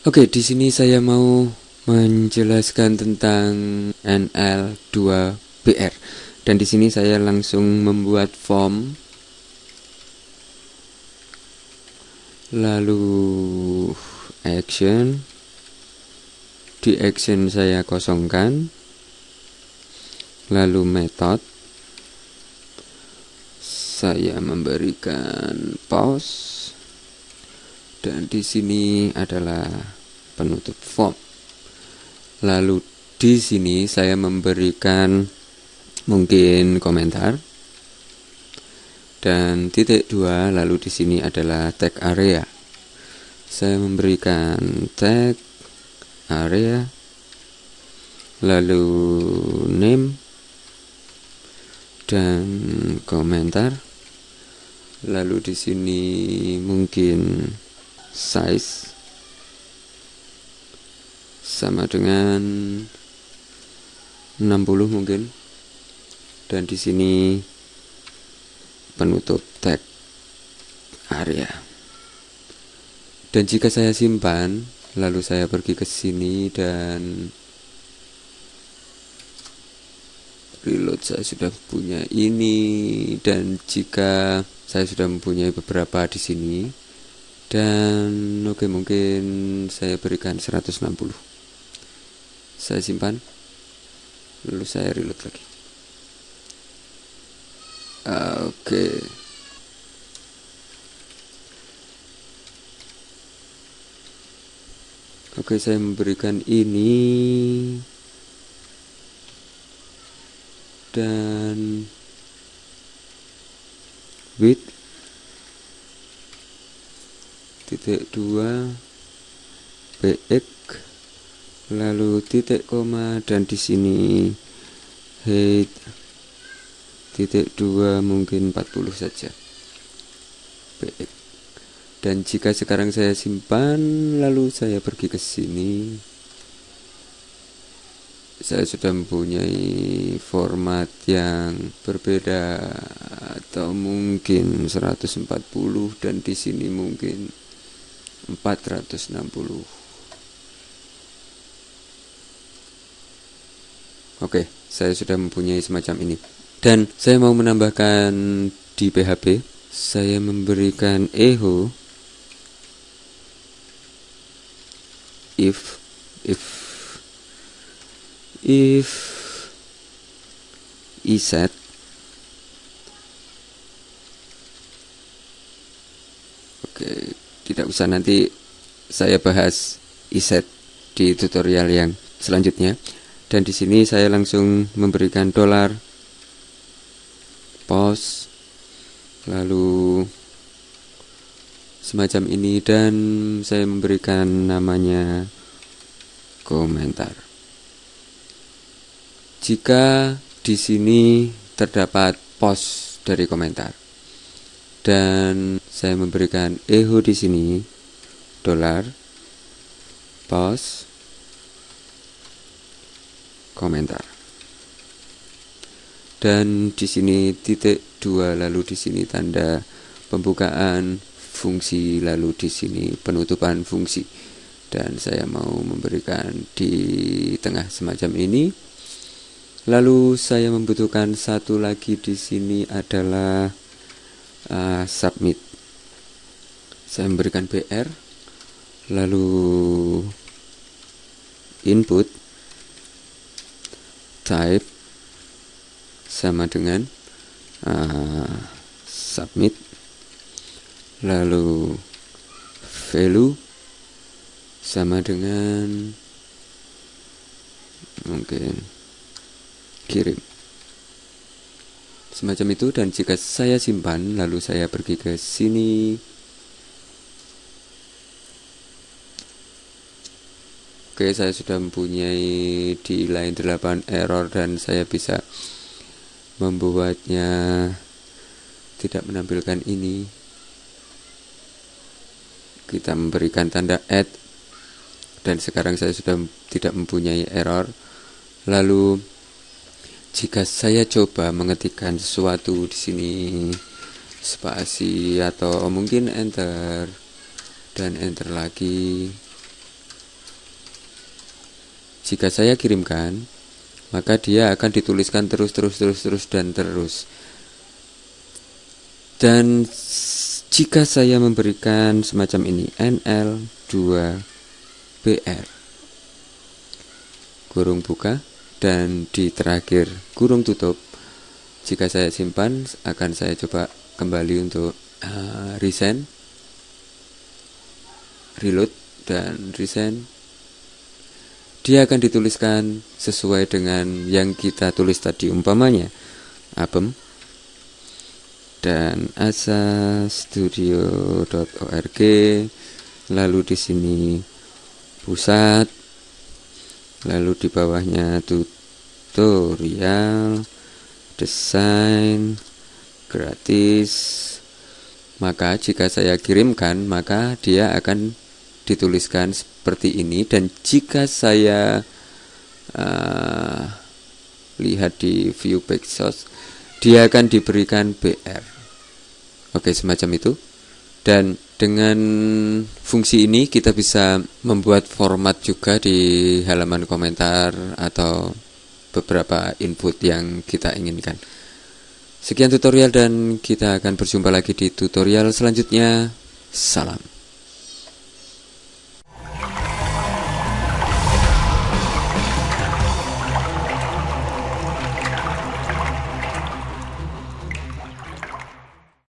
Oke, di sini saya mau menjelaskan tentang NL2BR. Dan di sini saya langsung membuat form. Lalu action. Di action saya kosongkan. Lalu method saya memberikan pause dan di sini adalah penutup form. Lalu di sini saya memberikan mungkin komentar. Dan titik dua lalu di sini adalah tag area. Saya memberikan tag area. Lalu name. Dan komentar lalu di sini mungkin size sama dengan 60 mungkin. Dan di sini penutup tag area. Dan jika saya simpan lalu saya pergi ke sini dan reload saya sudah punya ini. Dan jika saya sudah mempunyai beberapa di sini. Dan oke okay, mungkin saya berikan 160 saya simpan. Lalu saya reload lagi. Oke. Okay. oke okay, saya memberikan ini. Dan width titik dua bx. Lalu titik koma dan di sini height titik dua mungkin 40 saja. Bx. Dan jika sekarang saya simpan lalu saya pergi ke sini saya sudah mempunyai format yang berbeda atau mungkin 140 dan di sini mungkin 460 Oke, saya sudah mempunyai semacam ini. Dan saya mau menambahkan di PHP, saya memberikan echo if if if iset Oke, tidak usah nanti saya bahas iset di tutorial yang selanjutnya. Dan di sini saya langsung memberikan dolar pos lalu semacam ini dan saya memberikan namanya komentar jika di sini terdapat pos dari komentar dan saya memberikan echo di sini dolar pos komentar. Dan di sini titik dua lalu di sini tanda pembukaan fungsi lalu di sini penutupan fungsi. Dan saya mau memberikan di tengah semacam ini lalu saya membutuhkan satu lagi di sini adalah uh, submit. Saya memberikan BR lalu input type sama dengan uh, submit. Lalu value sama dengan mungkin kirim semacam itu dan jika saya simpan lalu saya pergi ke sini. Oke saya sudah mempunyai di line 8 error dan saya bisa membuatnya tidak menampilkan ini. Kita memberikan tanda add dan sekarang saya sudah tidak mempunyai error. Lalu jika saya coba mengetikkan sesuatu di sini spasi atau mungkin enter dan enter lagi. Jika saya kirimkan maka dia akan dituliskan terus terus terus terus dan terus. Dan jika saya memberikan semacam ini NL2BR kurung buka dan di terakhir kurung tutup jika saya simpan akan saya coba kembali untuk uh, resend reload dan resend dia akan dituliskan sesuai dengan yang kita tulis tadi umpamanya apem dan asa studio.org lalu di sini pusat lalu di bawahnya tutorial desain gratis. Maka jika saya kirimkan maka dia akan dituliskan seperti ini. Dan jika saya uh, lihat di view back source dia akan diberikan BR oke semacam itu dan dengan fungsi ini kita bisa membuat format juga di halaman komentar atau beberapa input yang kita inginkan. Sekian tutorial dan kita akan berjumpa lagi di tutorial selanjutnya. Salam.